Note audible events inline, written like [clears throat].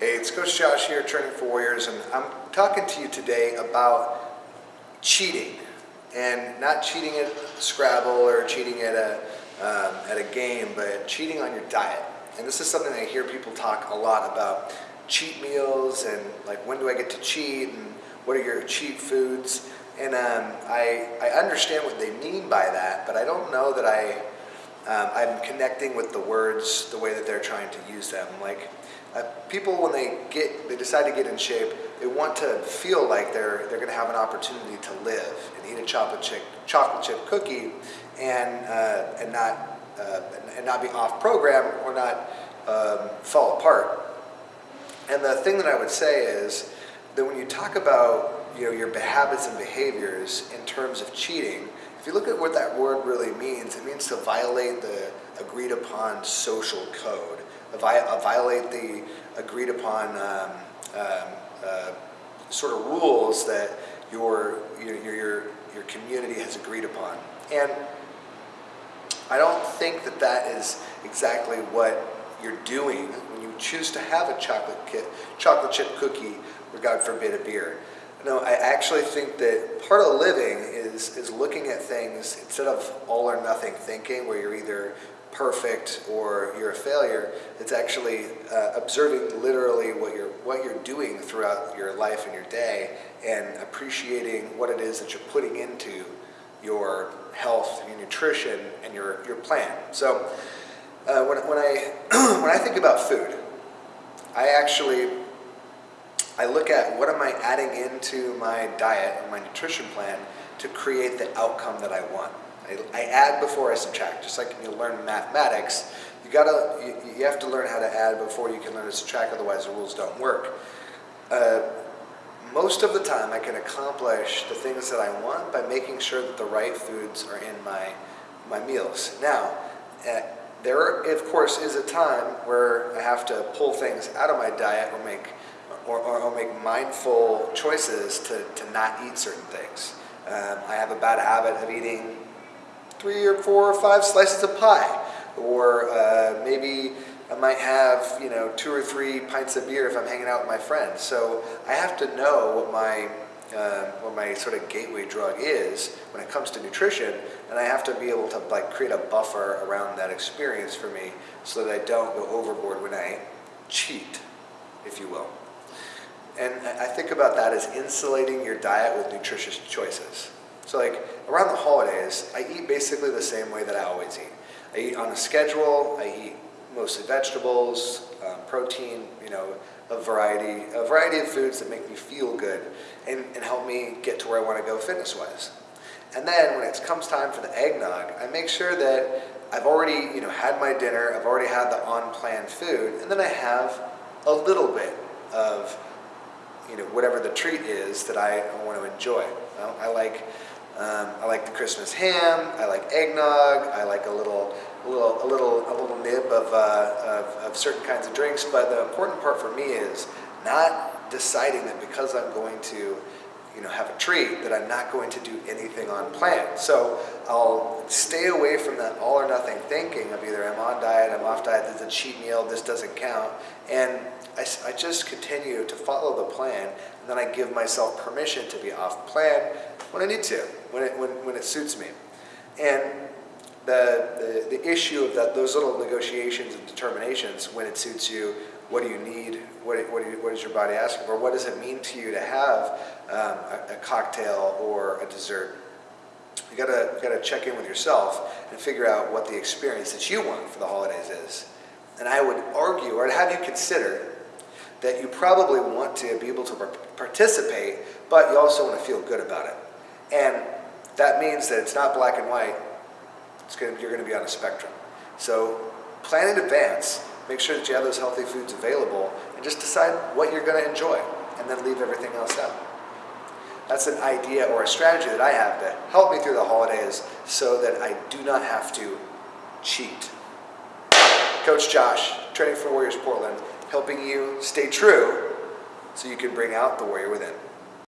Hey, it's Coach Josh here, Training for Warriors, and I'm talking to you today about cheating, and not cheating at Scrabble or cheating at a um, at a game, but cheating on your diet. And this is something I hear people talk a lot about: cheat meals and like when do I get to cheat, and what are your cheat foods. And um, I I understand what they mean by that, but I don't know that I um, I'm connecting with the words the way that they're trying to use them. Like uh, people, when they get, they decide to get in shape, they want to feel like they're they're going to have an opportunity to live and eat a chocolate chip chocolate chip cookie, and uh, and not uh, and not be off program or not um, fall apart. And the thing that I would say is that when you talk about you know your habits and behaviors in terms of cheating, if you look at what that word really means, it means to violate the agreed upon social code violate the agreed upon um, um, uh, sort of rules that your, your, your, your community has agreed upon. And I don't think that that is exactly what you're doing when you choose to have a chocolate, kit, chocolate chip cookie or God forbid a beer. No, I actually think that part of living is, is looking at things instead of all or nothing thinking where you're either perfect or you're a failure. It's actually uh, observing literally what you're what you're doing throughout your life and your day, and appreciating what it is that you're putting into your health, your nutrition, and your your plan. So uh, when when I [clears throat] when I think about food, I actually I look at what am I adding into my diet and my nutrition plan to create the outcome that I want. I, I add before I subtract, just like you learn mathematics. You gotta, you, you, have to learn how to add before you can learn to subtract, otherwise the rules don't work. Uh, most of the time I can accomplish the things that I want by making sure that the right foods are in my, my meals. Now, uh, there of course is a time where I have to pull things out of my diet or make or, or, or make mindful choices to, to not eat certain things. Um, I have a bad habit of eating three or four or five slices of pie. Or uh, maybe I might have, you know, two or three pints of beer if I'm hanging out with my friends. So I have to know what my uh, what my sort of gateway drug is when it comes to nutrition, and I have to be able to like create a buffer around that experience for me so that I don't go overboard when I cheat, if you will. And I think about that as insulating your diet with nutritious choices. So like around the holidays, I eat basically the same way that I always eat. I eat on a schedule, I eat mostly vegetables, um, protein, you know, a variety, a variety of foods that make me feel good and, and help me get to where I want to go fitness-wise. And then when it comes time for the eggnog, I make sure that I've already, you know, had my dinner, I've already had the on-plan food, and then I have a little bit of, you know, whatever the treat is that I want to enjoy. Well, I like um, I like the Christmas ham. I like eggnog. I like a little, a little, a little, a little nib of, uh, of, of certain kinds of drinks. But the important part for me is not deciding that because I'm going to you know, have a treat that I'm not going to do anything on plan. So I'll stay away from that all or nothing thinking of either I'm on diet, I'm off diet, this is a cheat meal, this doesn't count. And I, I just continue to follow the plan and then I give myself permission to be off plan when I need to, when it, when, when it suits me. And the, the, the issue of that, those little negotiations and determinations, when it suits you, what do you need, what, what, you, what is your body asking for, what does it mean to you to have um, a, a, cocktail or a dessert. You gotta, gotta check in with yourself and figure out what the experience that you want for the holidays is. And I would argue, or I'd have you consider, that you probably want to be able to participate, but you also want to feel good about it. And that means that it's not black and white. It's gonna, you're going to be on a spectrum. So plan in advance. Make sure that you have those healthy foods available and just decide what you're going to enjoy and then leave everything else out. That's an idea or a strategy that I have to help me through the holidays so that I do not have to cheat. Coach Josh, Training for Warriors Portland, helping you stay true so you can bring out the warrior within.